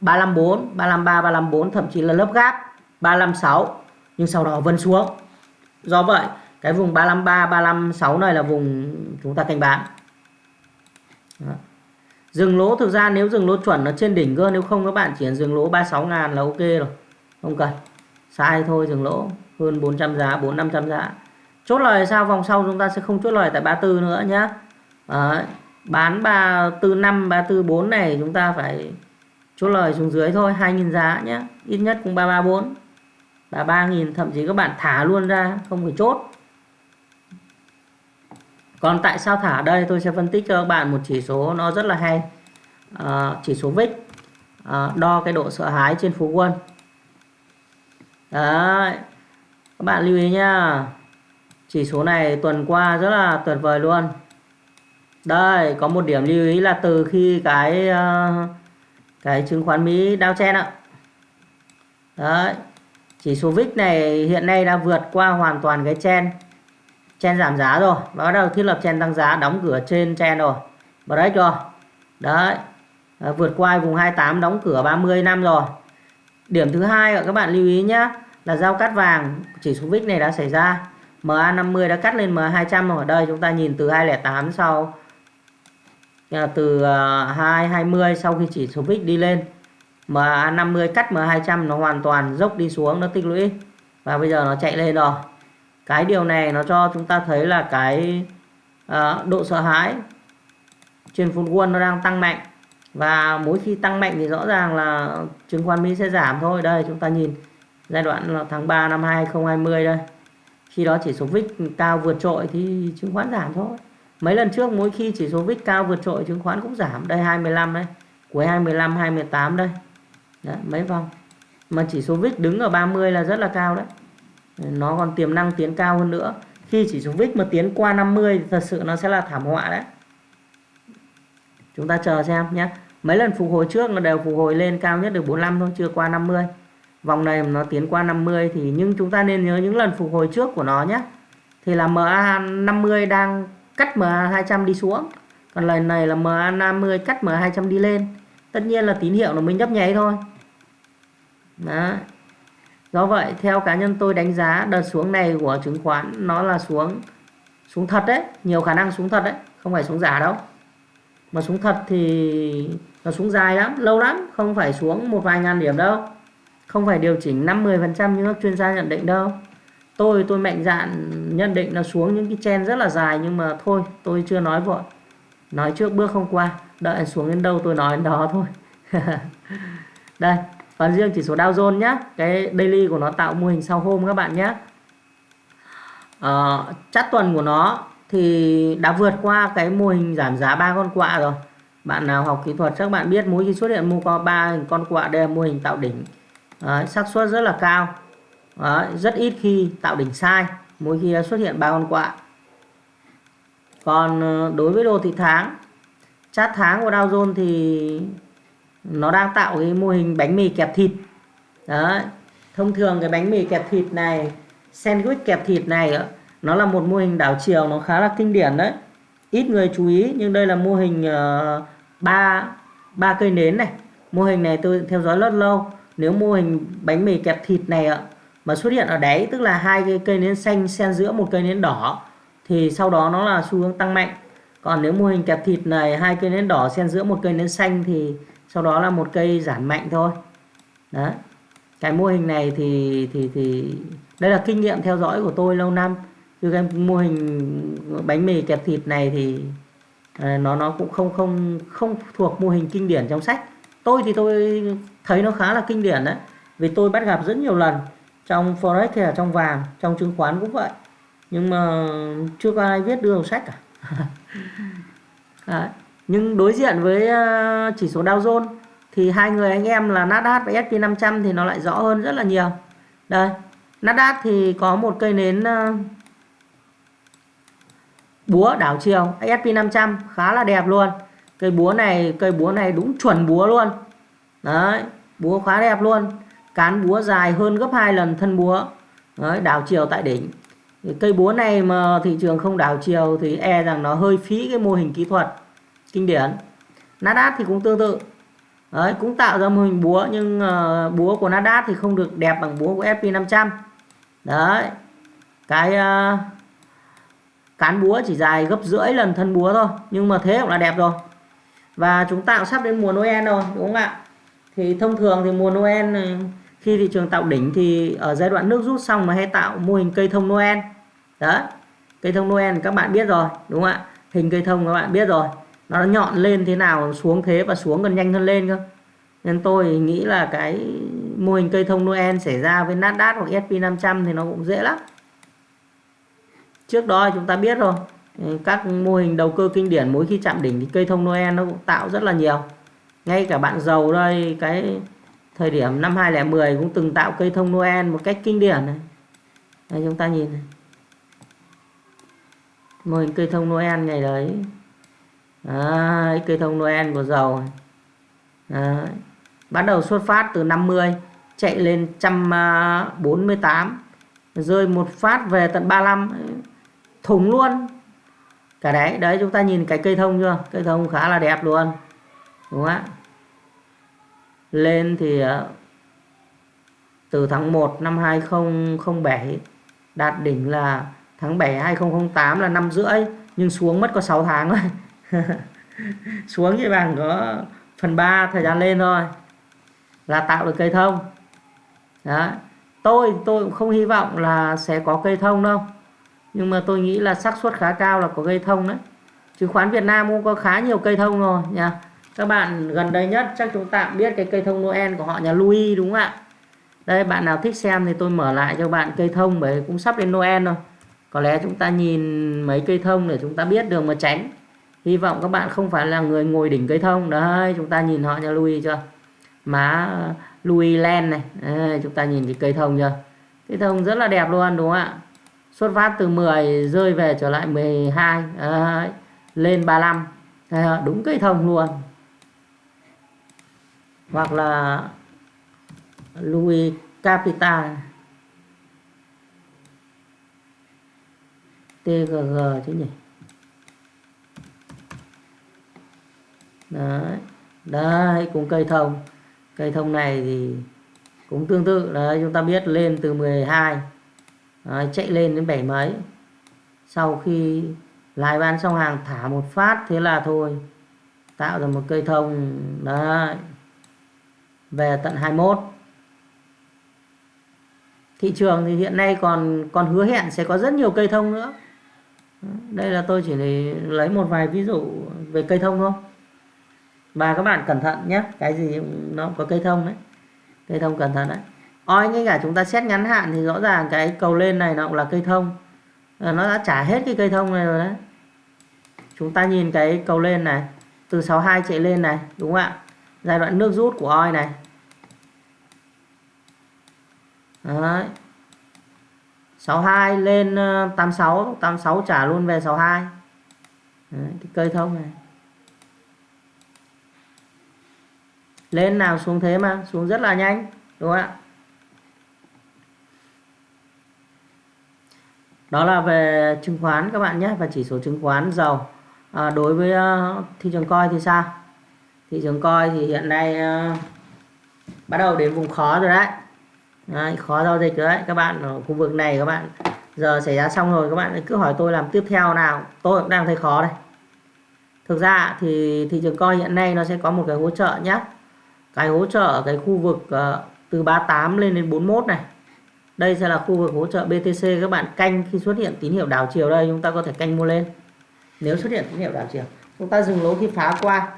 354 353 354 thậm chí là lớp gáp 356 nhưng sau đó vân xuống. Do vậy, cái vùng 353 356 này là vùng chúng ta canh bán. Đó dừng lỗ thực ra nếu dừng lỗ chuẩn nó trên đỉnh cơ, nếu không các bạn chỉ cần dừng lỗ 36 ngàn là ok rồi. Không cần. Sai thôi dừng lỗ hơn 400 giá 4 500 giá. Chốt lời sao? Vòng sau chúng ta sẽ không chốt lời tại 34 nữa nhá. Đấy. bán 345 344 này chúng ta phải chốt lời xuống dưới thôi 2.000 giá nhé ít nhất cũng 334 và 3.000 thậm chí các bạn thả luôn ra, không phải chốt còn tại sao thả đây? Tôi sẽ phân tích cho các bạn một chỉ số nó rất là hay. À, chỉ số VIX à, ờ, đo cái độ sợ hãi trên phố quân. Đấy các bạn lưu ý nhá. Chỉ số này tuần qua rất là tuyệt vời luôn. Đây có một điểm lưu ý là từ khi cái ờ, cái chứng khoán Mỹ đao chen ạ. Đấy chỉ số VIX này hiện nay đã vượt qua hoàn toàn cái chen chen giảm giá rồi. Và bắt đầu thiết lập chen tăng giá đóng cửa trên chen rồi. Break rồi đấy. À, vượt qua vùng 28 đóng cửa 30 năm rồi. Điểm thứ hai các bạn lưu ý nhé là giao cắt vàng chỉ số VIX này đã xảy ra. MA50 đã cắt lên MA200 ở đây chúng ta nhìn từ 208 sau à, từ à, 220 sau khi chỉ số VIX đi lên. MA50 cắt MA200 nó hoàn toàn dốc đi xuống nó tích lũy. Và bây giờ nó chạy lên rồi cái điều này nó cho chúng ta thấy là cái uh, độ sợ hãi trên phun quân nó đang tăng mạnh. Và mỗi khi tăng mạnh thì rõ ràng là chứng khoán Mỹ sẽ giảm thôi. Đây chúng ta nhìn giai đoạn là tháng 3 năm 2020 đây. Khi đó chỉ số VIX cao vượt trội thì chứng khoán giảm thôi. Mấy lần trước mỗi khi chỉ số VIX cao vượt trội chứng khoán cũng giảm. Đây 25 đây. Cuối 25 28 đây. Đấy, mấy vòng. Mà chỉ số VIX đứng ở 30 là rất là cao đấy nó còn tiềm năng tiến cao hơn nữa. Khi chỉ số VIX mà tiến qua 50 thì thật sự nó sẽ là thảm họa đấy. Chúng ta chờ xem nhé. Mấy lần phục hồi trước nó đều phục hồi lên cao nhất được 45 thôi, chưa qua 50 vòng này nó tiến qua 50 thì nhưng chúng ta nên nhớ những lần phục hồi trước của nó nhé. Thì là MA 50 đang cắt MA 200 đi xuống. Còn lần này là MA 50 cắt MA 200 đi lên. Tất nhiên là tín hiệu nó mới nhấp nháy thôi. Đó do vậy, theo cá nhân tôi đánh giá, đợt xuống này của chứng khoán nó là xuống xuống thật đấy, nhiều khả năng xuống thật đấy, không phải xuống giả đâu. Mà xuống thật thì nó xuống dài lắm, lâu lắm, không phải xuống một vài ngàn điểm đâu. Không phải điều chỉnh 5-10% như các chuyên gia nhận định đâu. Tôi tôi mạnh dạn nhận định nó xuống những cái chen rất là dài, nhưng mà thôi, tôi chưa nói vội. Nói trước bước không qua, đợi xuống đến đâu tôi nói đến đó thôi. Đây còn riêng chỉ số Dow Jones nhé cái daily của nó tạo mô hình sau hôm các bạn nhé à, ờ, chart tuần của nó thì đã vượt qua cái mô hình giảm giá ba con quạ rồi. Bạn nào học kỹ thuật chắc bạn biết mỗi khi xuất hiện mua có ba con quạ đây là mô hình tạo đỉnh. Đấy, xác suất rất là cao. Đấy, rất ít khi tạo đỉnh sai mỗi khi xuất hiện ba con quạ. Còn ờ, đối với đồ thị tháng chart tháng của Dow Jones thì nó đang tạo cái mô hình bánh mì kẹp thịt. Đó. Thông thường cái bánh mì kẹp thịt này sandwich kẹp thịt này nó là một mô hình đảo chiều nó khá là kinh điển đấy. Ít người chú ý nhưng đây là mô hình ờ, ba uh, ba cây nến này. Mô hình này tôi theo dõi rất lâu. Nếu mô hình bánh mì kẹp thịt này ạ mà xuất hiện ở đáy tức là hai cái cây nến xanh xen giữa một cây nến đỏ thì sau đó nó là xu hướng tăng mạnh. Còn nếu mô hình kẹp thịt này hai cây nến đỏ xen giữa một cây nến xanh thì sau đó là một cây giảm mạnh thôi. Đó cái mô hình này thì thì thì, đây là kinh nghiệm theo dõi của tôi lâu năm. Chứ cái mô hình bánh mì kẹp thịt này thì à, nó nó cũng không không không thuộc mô hình kinh điển trong sách. Tôi thì tôi thấy nó khá là kinh điển đấy. Vì tôi bắt gặp rất nhiều lần trong forex hay là trong vàng, trong chứng khoán cũng vậy. Nhưng mà chưa có ai viết đưa vào sách cả. Đấy nhưng đối diện với ờ, chỉ số Dow Jones thì hai người anh em là Nasdaq và S&P 500 thì nó lại rõ hơn rất là nhiều. Đây Nasdaq thì có một cây nến ờ, búa đảo chiều. S&P 500 khá là đẹp luôn. Cây búa này cây búa này đúng chuẩn búa luôn. Đấy búa khá đẹp luôn. Cán búa dài hơn gấp hai lần thân búa. Đấy, đảo chiều tại đỉnh. Cây búa này mà thị trường không đảo chiều thì e rằng nó hơi phí cái mô hình kỹ thuật kinh điển. Nasdaq thì cũng tương tự. Đấy cũng tạo ra mô hình búa nhưng uh, búa của Nasdaq thì không được đẹp bằng búa của S&P 500 đấy cái uh, cán búa chỉ dài gấp rưỡi lần thân búa thôi nhưng mà thế cũng là đẹp rồi. Và chúng ta cũng sắp đến mùa Noel rồi đúng không ạ? Thì thông thường thì mùa Noel ờ, khi thị trường tạo đỉnh thì ở giai đoạn nước rút xong mà hay tạo mô hình cây thông Noel. Đó cây thông Noel các bạn biết rồi đúng không ạ? Hình cây thông các bạn biết rồi nó nhọn lên thế nào, xuống thế và xuống còn nhanh hơn lên cơ. Nên tôi nghĩ là cái mô hình cây thông Noel xảy ra với Nasdaq hoặc S&P 500 thì nó cũng dễ lắm. Trước đó chúng ta biết rồi, các mô hình đầu cơ kinh điển mỗi khi chạm đỉnh thì cây thông Noel nó cũng tạo rất là nhiều. Ngay cả bạn giàu đây, cái thời điểm năm 2010 cũng từng tạo cây thông Noel một cách kinh điển này. Đây, chúng ta nhìn này. Mô hình cây thông Noel ngày đấy đấy, cây thông Noel của dầu đấy. bắt đầu xuất phát từ 50 chạy lên 148 à, rơi một phát về tận 35 thủng luôn. Cả đấy đấy chúng ta nhìn cái cây thông chưa? Cây thông khá là đẹp luôn đúng không ạ? Lên thì à, từ tháng 1 năm 2007 đạt đỉnh là tháng 7 2008 là năm rưỡi nhưng xuống mất có 6 tháng rồi. xuống chỉ bằng có phần 3 thời gian lên thôi. Là tạo được cây thông. Đó. Tôi tôi cũng không hy vọng là sẽ có cây thông đâu. Nhưng mà tôi nghĩ là xác suất khá cao là có cây thông đấy. Chứng khoán Việt Nam cũng có khá nhiều cây thông rồi, nha. Các bạn gần đây nhất chắc chúng ta biết cái cây thông Noel của họ nhà Louis, đúng không ạ? Đây, bạn nào thích xem thì tôi mở lại cho bạn cây thông bởi cũng sắp đến Noel rồi. Có lẽ chúng ta nhìn mấy cây thông để chúng ta biết đường mà tránh hy vọng các bạn không phải là người ngồi đỉnh cây thông. Đấy chúng ta nhìn họ nhà Louis chưa? Má uh, Louis Len này. Đấy, chúng ta nhìn cái cây thông chưa? Cây thông rất là đẹp luôn đúng không ạ? Xuất phát từ 10 rơi về trở lại 12 đấy, lên 35 đấy, đúng cây thông luôn. Hoặc là Louis Capital. TGG chứ nhỉ? Đấy. Đấy cũng cây thông. Cây thông này thì cũng tương tự. Đấy chúng ta biết lên từ 12 đấy, chạy lên đến bảy mấy. Sau khi lái bán xong hàng thả một phát thế là thôi. Tạo ra một cây thông. Đấy. Về tận 21 thị trường thì hiện nay còn còn hứa hẹn sẽ có rất nhiều cây thông nữa. Đây là tôi chỉ lấy một vài ví dụ về cây thông thôi và các bạn cẩn thận nhé cái gì nó có cây thông đấy. Cây thông cẩn thận đấy. Oi ngay cả chúng ta xét ngắn hạn thì rõ ràng cái cầu lên này nó cũng là cây thông. Ờ, nó đã trả hết cái cây thông này rồi đấy. Chúng ta nhìn cái cầu lên này từ 62 chạy lên này đúng không ạ? Giai đoạn nước rút của oi này. Đấy. 62 lên ờ, 86 86 trả luôn về 62 Đấy, cái cây thông này. Lên nào xuống thế mà xuống rất là nhanh đúng không ạ? Đó là về chứng khoán các bạn nhé và chỉ số chứng khoán dầu à, đối với uh, thị trường coi thì sao? Thị trường coi thì hiện nay uh, bắt đầu đến vùng khó rồi đấy. Đấy, khó giao dịch rồi đấy. Các bạn ở khu vực này các bạn giờ xảy ra xong rồi các bạn cứ hỏi tôi làm tiếp theo nào. Tôi cũng đang thấy khó đây. Thực ra thì thị trường coi hiện nay nó sẽ có một cái hỗ trợ nhé cái hỗ trợ cái khu vực uh, từ 38 lên đến 41 này. Đây sẽ là khu vực hỗ trợ BTC các bạn canh khi xuất hiện tín hiệu đảo chiều đây chúng ta có thể canh mua lên. Nếu xuất hiện tín hiệu đảo chiều chúng ta dừng lỗ khi phá qua.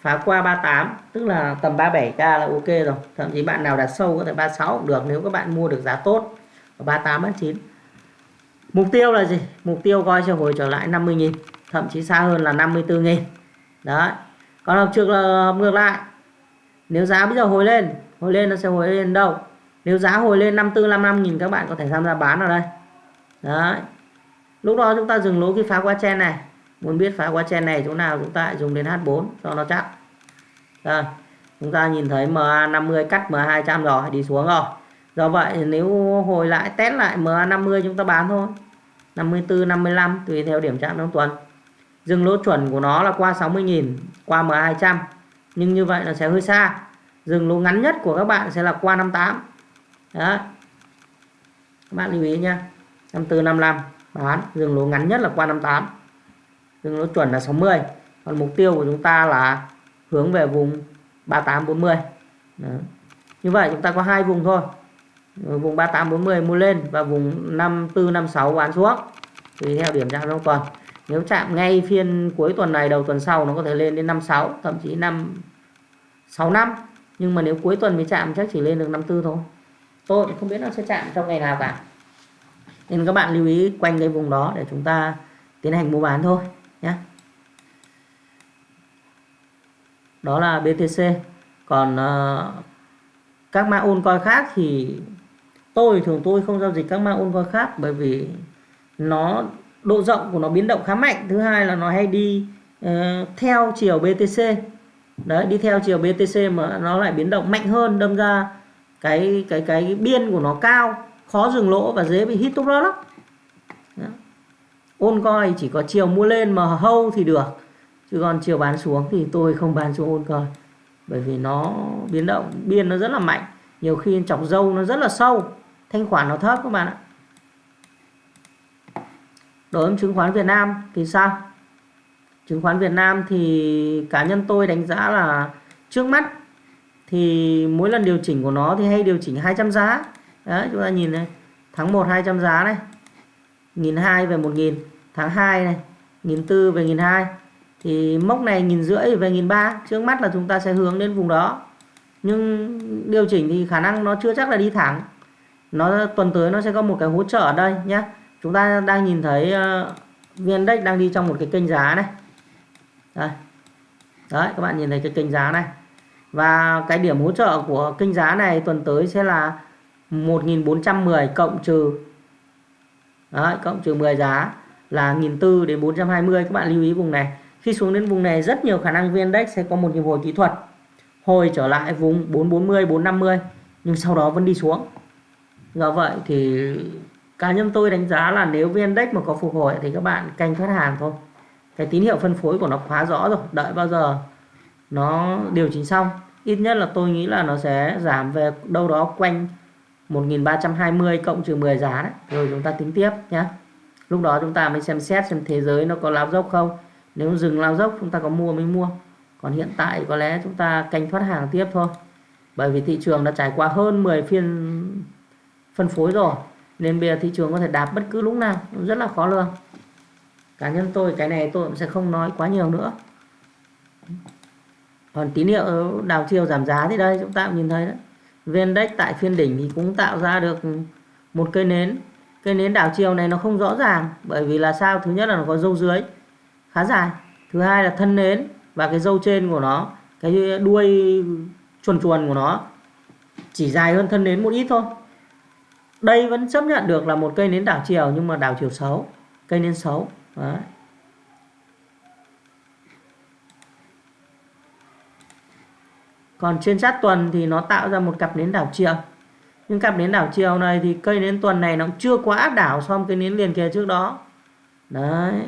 Phá qua 38 tức là tầm 37k là ok rồi. Thậm chí bạn nào đặt sâu có thể 36 cũng được nếu các bạn mua được giá tốt. Ở 38 39 mục tiêu là gì? Mục tiêu coi cho hồi trở lại 50.000 thậm chí xa hơn là 54.000 đấy. Còn học trường là ngược lại nếu giá bây giờ hồi lên hồi lên nó sẽ hồi lên đâu? Nếu giá hồi lên 54 55 nghìn các bạn có thể tham gia bán ở đây. Đấy. Lúc đó chúng ta dừng lỗ khi phá qua chen này. Muốn biết phá qua chen này chỗ nào chúng ta dùng đến H4 cho nó chắc. Rồi chúng ta nhìn thấy MA50 cắt MA200 rồi, đi xuống rồi. Do vậy nếu hồi lại, test lại MA50 chúng ta bán thôi. 54 55 tùy theo điểm chạm trong tuần. Dừng lỗ chuẩn của nó là qua 60.000 qua MA200 nhưng như vậy là sẽ hơi xa. Dừng lỗ ngắn nhất của các bạn sẽ là qua 58 đó các bạn lưu ý nha 54 55 bán. Dừng lỗ ngắn nhất là qua 58 dừng lỗ chuẩn là 60 còn mục tiêu của chúng ta là hướng về vùng 38 40 Đó. như vậy chúng ta có hai vùng thôi. Vùng 38 40 mua lên và vùng 54 56 bán xuống. Tùy theo điểm chạm trong tuần nếu chạm ngay phiên cuối tuần này đầu tuần sau nó có thể lên đến 56 thậm chí 5 6 năm. Nhưng mà nếu cuối tuần mới chạm chắc chỉ lên được 54 thôi. Tôi không biết nó sẽ chạm trong ngày nào cả. Nên các bạn lưu ý quanh cái vùng đó để chúng ta tiến hành mua bán thôi nhé. Đó là BTC còn uh, các mã ôn coi khác thì tôi thường tôi không giao dịch các mã ôn coi khác bởi vì nó độ rộng của nó biến động khá mạnh. Thứ hai là nó hay đi uh, theo chiều BTC đấy đi theo chiều BTC mà nó lại biến động mạnh hơn đâm ra cái cái cái biên của nó cao khó dừng lỗ và dễ bị hit top loss lắm. Ôn coi chỉ có chiều mua lên mà hâu thì được chứ còn chiều bán xuống thì tôi không bán xuống ôn coi bởi vì nó biến động biên nó rất là mạnh. Nhiều khi chọc dâu nó rất là sâu thanh khoản nó thấp các bạn ạ đối với chứng khoán Việt Nam thì sao? Chứng khoán Việt Nam thì cá nhân tôi đánh giá là trước mắt thì mỗi lần điều chỉnh của nó thì hay điều chỉnh 200 giá. Đấy, chúng ta nhìn này, tháng 1 200 giá này, nghìn hai về 1000 tháng 2 này, nghìn tư về nghìn hai. Thì mốc này nghìn rưỡi về nghìn ba, trước mắt là chúng ta sẽ hướng đến vùng đó. Nhưng điều chỉnh thì khả năng nó chưa chắc là đi thẳng. Nó tuần tới nó sẽ có một cái hỗ trợ ở đây nhé chúng ta đang nhìn thấy ờ, uh, vn đang đi trong một cái kênh giá này. Đây. Đấy các bạn nhìn thấy cái kênh giá này. Và cái điểm hỗ trợ của kênh giá này tuần tới sẽ là 1410 cộng trừ đấy, cộng trừ 10 giá là 1400 đến 420 các bạn lưu ý vùng này. Khi xuống đến vùng này rất nhiều khả năng viên Index sẽ có một nhịp hồi kỹ thuật hồi trở lại vùng 440 450 nhưng sau đó vẫn đi xuống. Do vậy thì cá nhân tôi đánh giá là nếu VN Index mà có phục hồi thì các bạn canh thoát hàng thôi. Cái tín hiệu phân phối của nó khá rõ rồi, đợi bao giờ nó điều chỉnh xong. Ít nhất là tôi nghĩ là nó sẽ giảm về đâu đó quanh 1320 cộng trừ 10 giá đấy. Rồi chúng ta tính tiếp nhé lúc đó chúng ta mới xem xét xem thế giới nó có lao dốc không. Nếu dừng lao dốc, chúng ta có mua mới mua. Còn hiện tại có lẽ chúng ta canh thoát hàng tiếp thôi. Bởi vì thị trường đã trải qua hơn 10 phiên phân phối rồi nên bây giờ thị trường có thể đạp bất cứ lúc nào, rất là khó lường. Cá nhân tôi, cái này tôi cũng sẽ không nói quá nhiều nữa. Còn tín hiệu đảo chiều giảm giá thì đây, chúng ta cũng nhìn thấy đấy. Vendex tại phiên đỉnh thì cũng tạo ra được một cây nến. Cây nến đảo chiều này nó không rõ ràng, bởi vì là sao? Thứ nhất là nó có dâu dưới, khá dài. Thứ hai là thân nến và cái dâu trên của nó, cái đuôi chuồn chuồn của nó chỉ dài hơn thân nến một ít thôi đây vẫn chấp nhận được là một cây nến đảo chiều, nhưng mà đảo chiều xấu, cây nến xấu. Đấy. còn trên sát tuần thì nó tạo ra một cặp nến đảo chiều. Nhưng cặp nến đảo chiều này thì cây nến tuần này nó cũng chưa quá áp đảo so với cây nến liền kề trước đó. Đấy.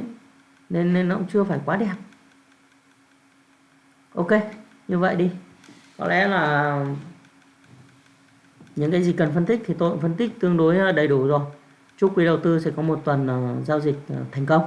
Nên nên nó cũng chưa phải quá đẹp. Ok, như vậy đi. Có lẽ là những cái gì cần phân tích thì tôi cũng phân tích tương đối ờ, đầy đủ rồi. Chúc quý đầu tư sẽ có một tuần ờ, giao dịch ờ, thành công.